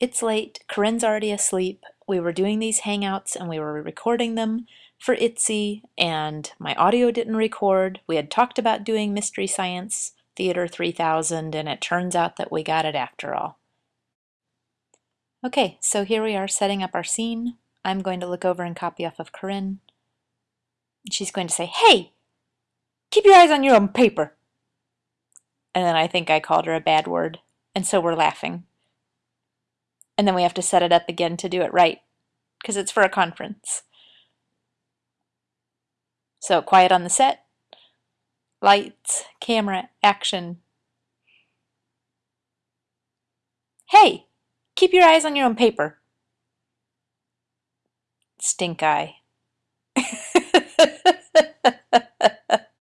It's late, Corinne's already asleep. We were doing these hangouts and we were recording them for ISTE and my audio didn't record. We had talked about doing Mystery Science Theater 3000 and it turns out that we got it after all. Okay, so here we are setting up our scene. I'm going to look over and copy off of Corinne. She's going to say, hey, keep your eyes on your own paper. And then I think I called her a bad word. And so we're laughing. And then we have to set it up again to do it right because it's for a conference. So quiet on the set. Lights, camera, action. Hey, keep your eyes on your own paper. Stink eye.